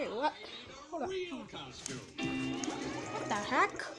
Wait, what? Hold on. What the heck?